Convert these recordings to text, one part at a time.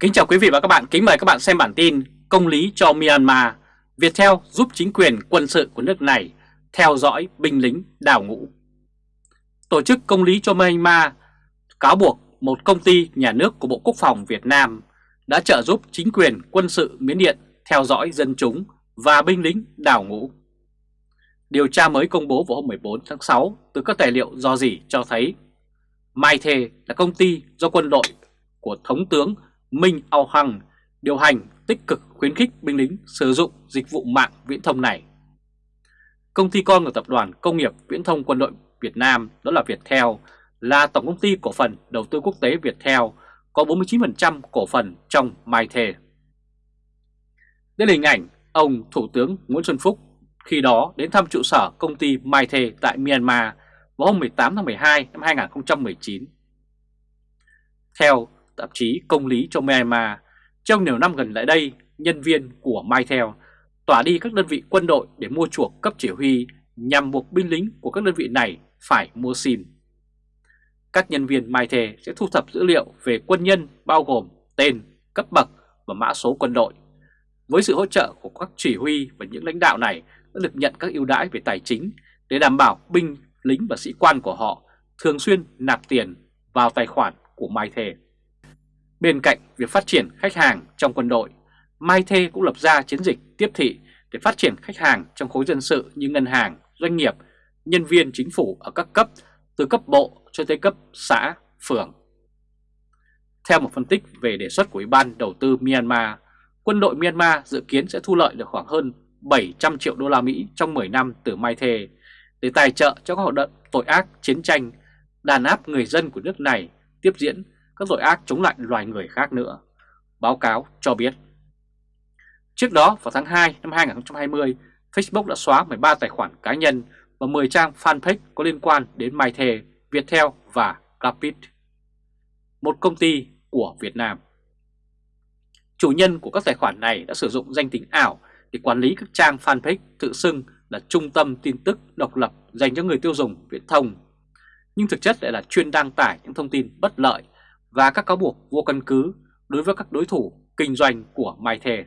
Kính chào quý vị và các bạn, kính mời các bạn xem bản tin Công lý cho Myanmar, Viettel giúp chính quyền quân sự của nước này theo dõi binh lính đào ngũ. Tổ chức Công lý cho Myanmar cáo buộc một công ty nhà nước của Bộ Quốc phòng Việt Nam đã trợ giúp chính quyền quân sự Miến Điện theo dõi dân chúng và binh lính đào ngũ. Điều tra mới công bố vào hôm 14 tháng 6 từ các tài liệu do gì cho thấy Mai Thề là công ty do quân đội của Thống tướng Minh Ao Hằng điều hành tích cực khuyến khích binh lính sử dụng dịch vụ mạng viễn thông này. Công ty con của Tập đoàn Công nghiệp Viễn thông Quân đội Việt Nam, đó là Viettel, là tổng công ty cổ phần đầu tư quốc tế Viettel, có 49% cổ phần trong Mai Thề. Đây là hình ảnh ông Thủ tướng Nguyễn Xuân Phúc khi đó đến thăm trụ sở công ty Mai Thề tại Myanmar vào hôm 18 tháng 12 năm 2019. Theo tạp chí Công lý cho Myanmar, trong nhiều năm gần lại đây, nhân viên của Mytel tỏa đi các đơn vị quân đội để mua chuộc cấp chỉ huy nhằm buộc binh lính của các đơn vị này phải mua SIM. Các nhân viên Mytel sẽ thu thập dữ liệu về quân nhân bao gồm tên, cấp bậc và mã số quân đội. Với sự hỗ trợ của các chỉ huy và những lãnh đạo này đã được nhận các ưu đãi về tài chính để đảm bảo binh lính và sĩ quan của họ thường xuyên nạp tiền vào tài khoản của Mytel. Bên cạnh việc phát triển khách hàng trong quân đội, Mai Thê cũng lập ra chiến dịch tiếp thị để phát triển khách hàng trong khối dân sự như ngân hàng, doanh nghiệp, nhân viên chính phủ ở các cấp, từ cấp bộ cho tới cấp xã, phường. Theo một phân tích về đề xuất của Ủy ban Đầu tư Myanmar, quân đội Myanmar dự kiến sẽ thu lợi được khoảng hơn 700 triệu đô la Mỹ trong 10 năm từ Mai Thê để tài trợ cho các hoạt động tội ác, chiến tranh, đàn áp người dân của nước này tiếp diễn các tội ác chống lại loài người khác nữa. Báo cáo cho biết. Trước đó vào tháng 2 năm 2020, Facebook đã xóa 13 tài khoản cá nhân và 10 trang fanpage có liên quan đến Mai Thề, Viettel và Rapid, một công ty của Việt Nam. Chủ nhân của các tài khoản này đã sử dụng danh tính ảo để quản lý các trang fanpage tự xưng là trung tâm tin tức độc lập dành cho người tiêu dùng viễn thông. Nhưng thực chất lại là chuyên đăng tải những thông tin bất lợi và các cáo buộc vô căn cứ đối với các đối thủ kinh doanh của Mai Thề.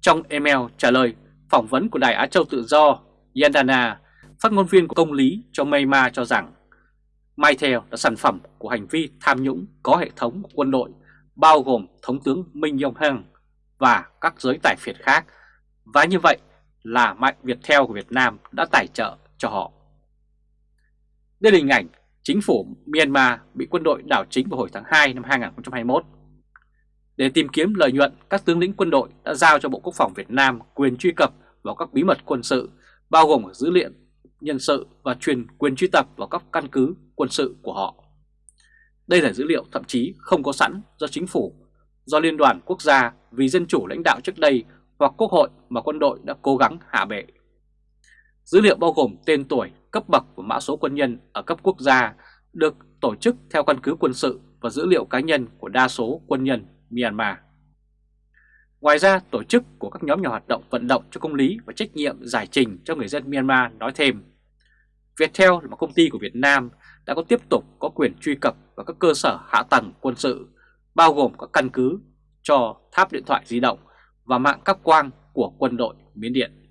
Trong email trả lời phỏng vấn của Đài Á Châu Tự Do, Yandana, phát ngôn viên của công lý cho Myanmar cho rằng Mai Thề là sản phẩm của hành vi tham nhũng có hệ thống của quân đội bao gồm Thống tướng Minh Yong Heng và các giới tài phiệt khác và như vậy là Mạnh Việt của Việt Nam đã tài trợ cho họ. Đây là hình ảnh chính phủ Myanmar bị quân đội đảo chính vào hồi tháng 2 năm 2021. Để tìm kiếm lợi nhuận, các tướng lĩnh quân đội đã giao cho Bộ Quốc phòng Việt Nam quyền truy cập vào các bí mật quân sự, bao gồm dữ liệu nhân sự và truyền quyền truy cập vào các căn cứ quân sự của họ. Đây là dữ liệu thậm chí không có sẵn do chính phủ, do Liên đoàn Quốc gia vì dân chủ lãnh đạo trước đây hoặc Quốc hội mà quân đội đã cố gắng hạ bệ. Dữ liệu bao gồm tên tuổi, cấp bậc và mã số quân nhân ở cấp quốc gia được tổ chức theo căn cứ quân sự và dữ liệu cá nhân của đa số quân nhân Myanmar. Ngoài ra, tổ chức của các nhóm nhà hoạt động vận động cho công lý và trách nhiệm giải trình cho người dân Myanmar nói thêm, Viettel là một công ty của Việt Nam đã có tiếp tục có quyền truy cập vào các cơ sở hạ tầng quân sự, bao gồm các căn cứ cho tháp điện thoại di động và mạng cáp quang của quân đội Miến Điện.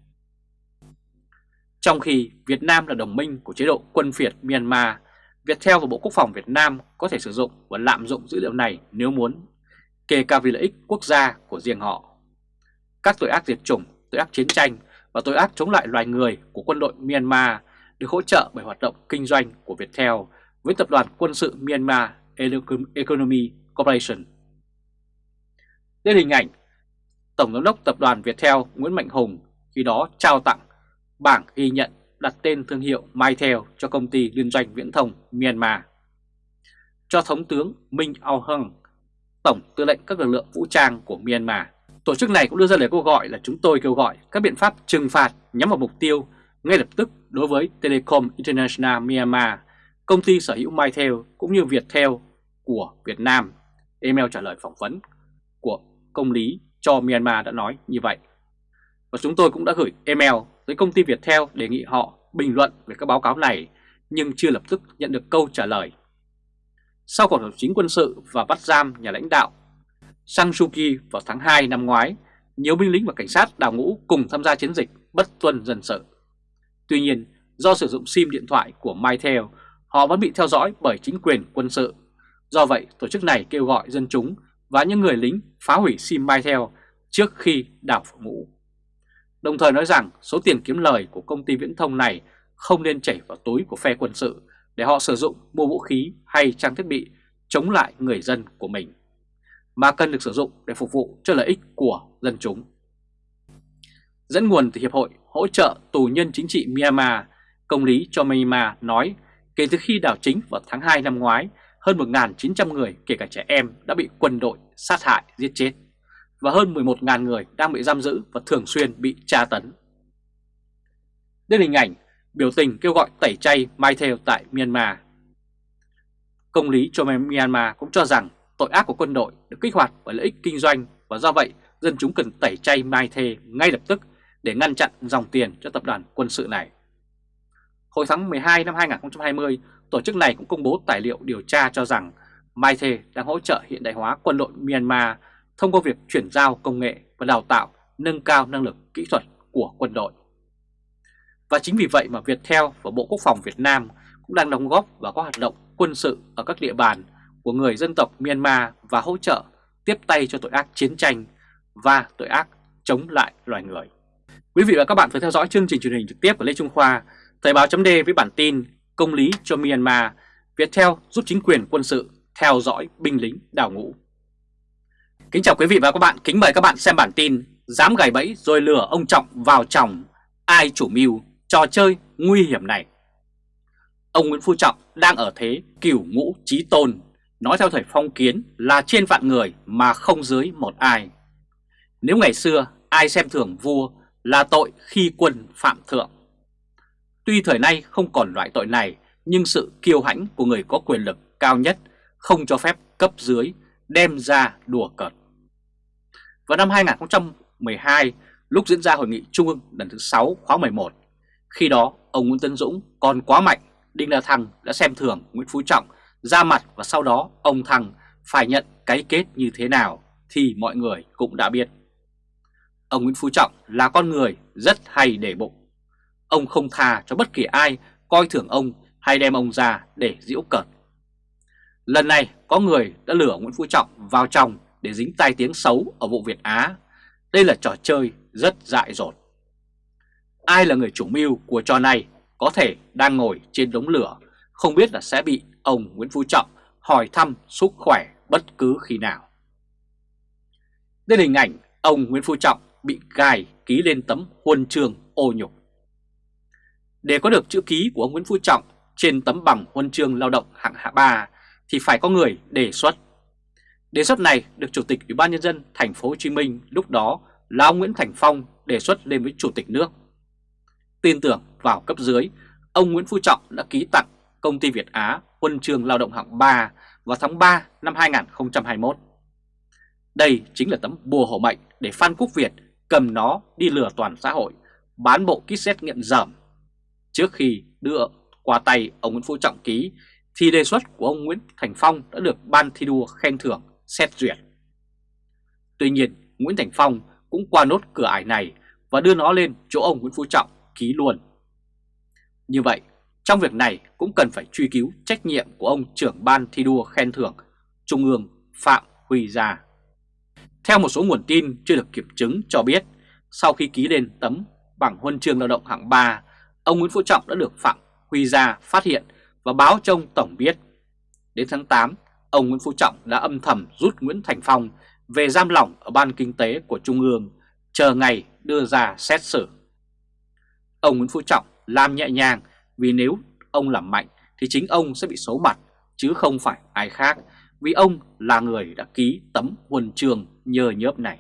Trong khi Việt Nam là đồng minh của chế độ quân phiệt Myanmar, Viettel và Bộ Quốc phòng Việt Nam có thể sử dụng và lạm dụng dữ liệu này nếu muốn, kể cả vì lợi ích quốc gia của riêng họ. Các tội ác diệt chủng, tội ác chiến tranh và tội ác chống lại loài người của quân đội Myanmar được hỗ trợ bởi hoạt động kinh doanh của Viettel với tập đoàn quân sự Myanmar Economy Corporation. Đây là hình ảnh Tổng giám đốc tập đoàn Viettel Nguyễn Mạnh Hùng khi đó trao tặng bảng ghi nhận đặt tên thương hiệu Mytel cho công ty liên doanh viễn thông Myanmar. Cho Thống tướng Minh Aung Hung, Tổng tư lệnh các lực lượng vũ trang của Myanmar. Tổ chức này cũng đưa ra lời kêu gọi là chúng tôi kêu gọi các biện pháp trừng phạt nhắm vào mục tiêu ngay lập tức đối với Telecom International Myanmar, công ty sở hữu Mytel cũng như Viettel của Việt Nam. Email trả lời phỏng vấn của công lý cho Myanmar đã nói như vậy. Và chúng tôi cũng đã gửi email với công ty Viettel đề nghị họ bình luận về các báo cáo này nhưng chưa lập tức nhận được câu trả lời. Sau cuộc đảo chính quân sự và bắt giam nhà lãnh đạo Sang Suu Kyi vào tháng 2 năm ngoái, nhiều binh lính và cảnh sát đào ngũ cùng tham gia chiến dịch bất tuân dân sự. Tuy nhiên, do sử dụng SIM điện thoại của MyTel, họ vẫn bị theo dõi bởi chính quyền quân sự. Do vậy, tổ chức này kêu gọi dân chúng và những người lính phá hủy SIM MyTel trước khi đào ngũ. Đồng thời nói rằng số tiền kiếm lời của công ty viễn thông này không nên chảy vào túi của phe quân sự để họ sử dụng mua vũ khí hay trang thiết bị chống lại người dân của mình, mà cần được sử dụng để phục vụ cho lợi ích của dân chúng. Dẫn nguồn từ Hiệp hội Hỗ trợ Tù nhân Chính trị Myanmar, công lý cho Myanmar nói kể từ khi đảo chính vào tháng 2 năm ngoái, hơn 1.900 người kể cả trẻ em đã bị quân đội sát hại giết chết và hơn 11.000 người đang bị giam giữ và thường xuyên bị tra tấn. Đây là hình ảnh biểu tình kêu gọi tẩy chay Mai Theo tại Myanmar. Công lý cho Myanmar cũng cho rằng tội ác của quân đội được kích hoạt bởi lợi ích kinh doanh và do vậy dân chúng cần tẩy chay Mai Thê ngay lập tức để ngăn chặn dòng tiền cho tập đoàn quân sự này. Hồi tháng 12 năm 2020, tổ chức này cũng công bố tài liệu điều tra cho rằng Mai Thê đang hỗ trợ hiện đại hóa quân đội Myanmar thông qua việc chuyển giao công nghệ và đào tạo nâng cao năng lực kỹ thuật của quân đội. Và chính vì vậy mà Viettel và Bộ Quốc phòng Việt Nam cũng đang đóng góp vào các hoạt động quân sự ở các địa bàn của người dân tộc Myanmar và hỗ trợ tiếp tay cho tội ác chiến tranh và tội ác chống lại loài người. Quý vị và các bạn vừa theo dõi chương trình truyền hình trực tiếp của Lê Trung Khoa, Thời báo chấm với bản tin Công lý cho Myanmar, Viettel giúp chính quyền quân sự theo dõi binh lính đào ngũ. Kính chào quý vị và các bạn, kính mời các bạn xem bản tin Dám gài bẫy rồi lừa ông Trọng vào chồng, ai chủ mưu trò chơi nguy hiểm này. Ông Nguyễn Phú Trọng đang ở thế cửu ngũ trí tôn, nói theo thời phong kiến là trên vạn người mà không dưới một ai. Nếu ngày xưa ai xem thường vua là tội khi quân phạm thượng. Tuy thời nay không còn loại tội này, nhưng sự kiêu hãnh của người có quyền lực cao nhất không cho phép cấp dưới đem ra đùa cợt. Vào năm 2012, lúc diễn ra hội nghị trung ương lần thứ 6 khóa 11, khi đó ông Nguyễn Tân Dũng còn quá mạnh, Đinh La Thăng đã xem thường Nguyễn Phú Trọng ra mặt và sau đó ông Thăng phải nhận cái kết như thế nào thì mọi người cũng đã biết. Ông Nguyễn Phú Trọng là con người rất hay để bụng. Ông không tha cho bất kỳ ai coi thường ông hay đem ông ra để giễu cợt. Lần này có người đã lửa Nguyễn Phú Trọng vào trong để dính tai tiếng xấu ở vụ Việt Á. Đây là trò chơi rất dại dột. Ai là người chủ mưu của trò này có thể đang ngồi trên đống lửa, không biết là sẽ bị ông Nguyễn Phú Trọng hỏi thăm sức khỏe bất cứ khi nào. Đây là hình ảnh ông Nguyễn Phú Trọng bị gài ký lên tấm huân chương ô nhục. Để có được chữ ký của ông Nguyễn Phú Trọng trên tấm bằng huân chương lao động hạng hạ 3 thì phải có người đề xuất. Đề xuất này được Chủ tịch Ủy ban nhân dân thành phố Hồ Chí Minh lúc đó là ông Nguyễn Thành Phong đề xuất lên với Chủ tịch nước. Tin tưởng vào cấp dưới, ông Nguyễn Phú Trọng đã ký tặng công ty Việt Á huân chương lao động hạng 3 vào tháng 3 năm 2021. Đây chính là tấm bùa hộ mệnh để Phan Quốc Việt cầm nó đi lừa toàn xã hội, bán bộ kit xét nghiệm dởm. Trước khi đưa qua tay ông Nguyễn Phú Trọng ký, thì đề xuất của ông Nguyễn Thành Phong đã được Ban thi đua khen thưởng xét duyệt. Tuy nhiên, Nguyễn Thành Phong cũng qua nốt cửa ải này và đưa nó lên chỗ ông Nguyễn Phú Trọng ký luôn. Như vậy, trong việc này cũng cần phải truy cứu trách nhiệm của ông trưởng ban thi đua khen thưởng Trung ương Phạm Huy Gia. Theo một số nguồn tin chưa được kiểm chứng cho biết, sau khi ký lên tấm bằng huân chương lao động hạng 3, ông Nguyễn Phú Trọng đã được Phạm Huy Gia phát hiện và báo cho ông Tổng biết. Đến tháng 8, ông Nguyễn Phú Trọng đã âm thầm rút Nguyễn Thành Phong về giam lỏng ở Ban Kinh tế của Trung ương, chờ ngày đưa ra xét xử. Ông Nguyễn Phú Trọng làm nhẹ nhàng vì nếu ông làm mạnh thì chính ông sẽ bị xấu mặt chứ không phải ai khác vì ông là người đã ký tấm huân trường nhờ nhớp này.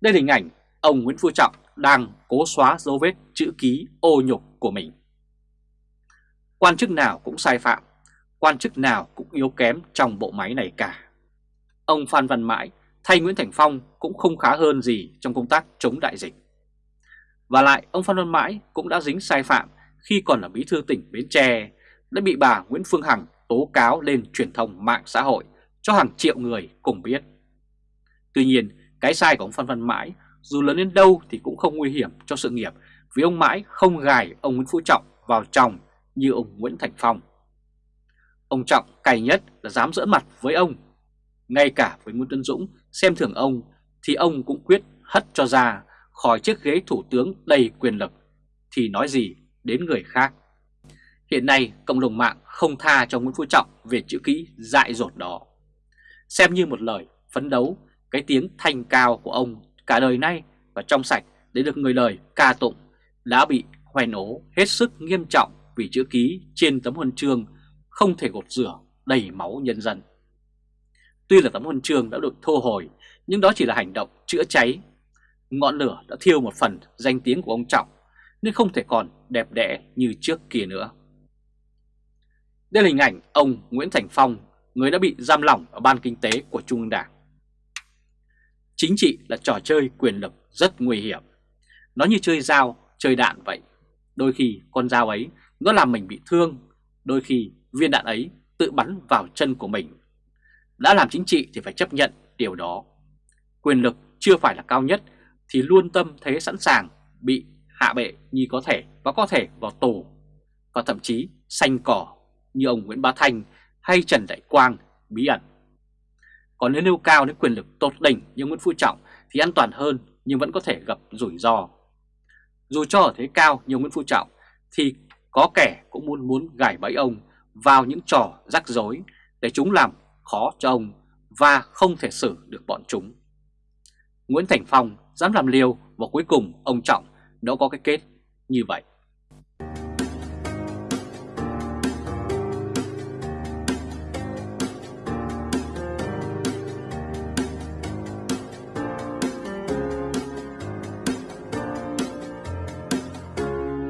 Đây là hình ảnh ông Nguyễn Phú Trọng đang cố xóa dấu vết chữ ký ô nhục của mình. Quan chức nào cũng sai phạm, quan chức nào cũng yếu kém trong bộ máy này cả. Ông Phan Văn Mãi thay Nguyễn Thành Phong cũng không khá hơn gì trong công tác chống đại dịch. Và lại ông Phan Văn Mãi cũng đã dính sai phạm khi còn là bí thư tỉnh Bến Tre, đã bị bà Nguyễn Phương Hằng tố cáo lên truyền thông mạng xã hội cho hàng triệu người cùng biết. Tuy nhiên, cái sai của ông Phan Văn Mãi dù lớn đến đâu thì cũng không nguy hiểm cho sự nghiệp vì ông Mãi không gài ông Nguyễn Phú Trọng vào chồng như ông Nguyễn Thành Phong. Ông Trọng cày nhất là dám dỡ mặt với ông. Ngay cả với Nguyễn Tân Dũng, xem thường ông thì ông cũng quyết hất cho ra khỏi chiếc ghế thủ tướng đầy quyền lực thì nói gì đến người khác. Hiện nay cộng đồng mạng không tha cho Nguyễn Phú Trọng về chữ ký dại dột đó. Xem như một lời phấn đấu, cái tiếng thanh cao của ông cả đời nay và trong sạch để được người lời ca tụng đã bị hoen ố hết sức nghiêm trọng vì chữ ký trên tấm huân chương không thể gột rửa đầy máu nhân dân. Tuy là tấm huân chương đã được thu hồi nhưng đó chỉ là hành động chữa cháy. Ngọn lửa đã thiêu một phần danh tiếng của ông Trọng nên không thể còn đẹp đẽ như trước kia nữa. Đây là hình ảnh ông Nguyễn Thành Phong, người đã bị giam lỏng ở Ban Kinh tế của Trung ương Đảng. Chính trị là trò chơi quyền lực rất nguy hiểm. Nó như chơi dao, chơi đạn vậy. Đôi khi con dao ấy nó làm mình bị thương, đôi khi viên đạn ấy tự bắn vào chân của mình. Đã làm chính trị thì phải chấp nhận điều đó. Quyền lực chưa phải là cao nhất thì luôn tâm thế sẵn sàng bị hạ bệ như có thể và có thể vào tù và thậm chí xanh cỏ như ông Nguyễn Bá Thanh hay Trần Đại Quang, bí ẩn. Còn nếu nêu cao đến quyền lực tột đỉnh như Nguyễn Phú Trọng thì an toàn hơn nhưng vẫn có thể gặp rủi ro. Dù cho ở thế cao như Nguyễn Phú Trọng thì có kẻ cũng muốn muốn gài bẫy ông vào những trò rắc rối để chúng làm khó cho ông và không thể xử được bọn chúng. Nguyễn Thành Phong dám làm liều và cuối cùng ông Trọng đã có cái kết như vậy.